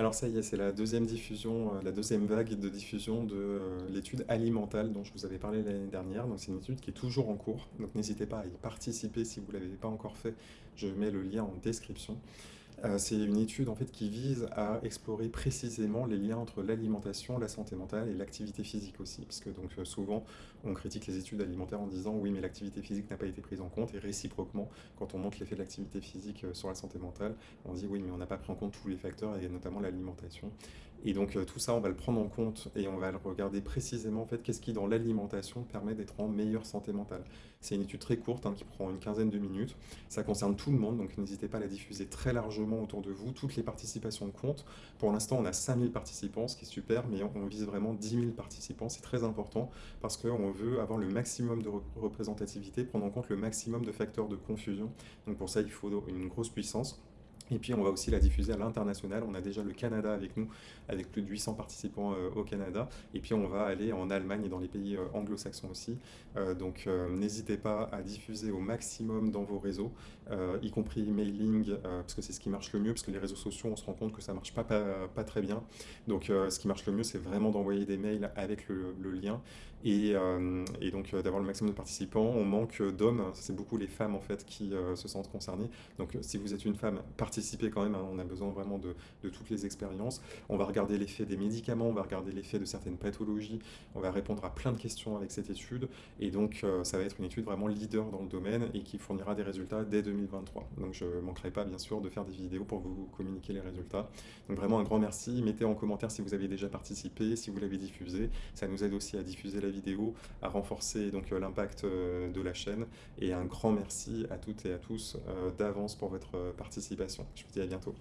Alors ça y est, c'est la deuxième diffusion, euh, la deuxième vague de diffusion de euh, l'étude alimentale dont je vous avais parlé l'année dernière. Donc c'est une étude qui est toujours en cours, donc n'hésitez pas à y participer si vous ne l'avez pas encore fait. Je mets le lien en description. Euh, c'est une étude en fait qui vise à explorer précisément les liens entre l'alimentation, la santé mentale et l'activité physique aussi, parce que donc souvent on critique les études alimentaires en disant oui mais l'activité physique n'a pas été prise en compte et réciproquement quand on montre l'effet de l'activité physique sur la santé mentale, on dit oui mais on n'a pas pris en compte tous les facteurs et notamment l'alimentation. Et donc tout ça on va le prendre en compte et on va le regarder précisément en fait qu'est-ce qui dans l'alimentation permet d'être en meilleure santé mentale. C'est une étude très courte hein, qui prend une quinzaine de minutes, ça concerne tout le monde donc n'hésitez pas à la diffuser très largement autour de vous, toutes les participations comptent. Pour l'instant, on a 5000 participants, ce qui est super, mais on, vise vraiment 10 000 participants. C'est très important parce qu'on veut avoir le maximum de représentativité, prendre en compte le maximum de facteurs de confusion. Donc pour ça, il faut une grosse puissance. Et puis on va aussi la diffuser à l'international. On a déjà le Canada avec nous, avec plus de 800 participants euh, au Canada. Et puis on va aller en Allemagne et dans les pays euh, anglo-saxons aussi. Euh, donc n'hésitez pas à diffuser au maximum dans vos réseaux, y compris mailing, parce que c'est ce qui marche le mieux, parce que les réseaux sociaux, on se rend compte que ça marche pas, pas, très bien. Donc ce qui marche le mieux, c'est vraiment d'envoyer des mails avec le, lien et, et donc d'avoir le maximum de participants. On manque d'hommes, c'est beaucoup les femmes en fait qui se sentent concernées. Donc si vous êtes une femme, participez quand même, hein. on a besoin vraiment de, toutes les expériences. On va regarder l'effet des médicaments, on va regarder l'effet de certaines pathologies, on va répondre à plein de questions avec cette étude, et donc euh, ça va être une étude vraiment leader dans le domaine et qui fournira des résultats dès 2023. Donc je ne manquerai pas bien sûr de faire des vidéos pour vous communiquer les résultats. Donc vraiment un grand merci, mettez en commentaire si vous avez déjà participé, si vous l'avez diffusé, ça nous aide aussi à diffuser la vidéo, à renforcer donc euh, l'impact euh, de la chaîne, et un grand merci à toutes et à tous d'avance pour votre participation. Je vous dis à bientôt.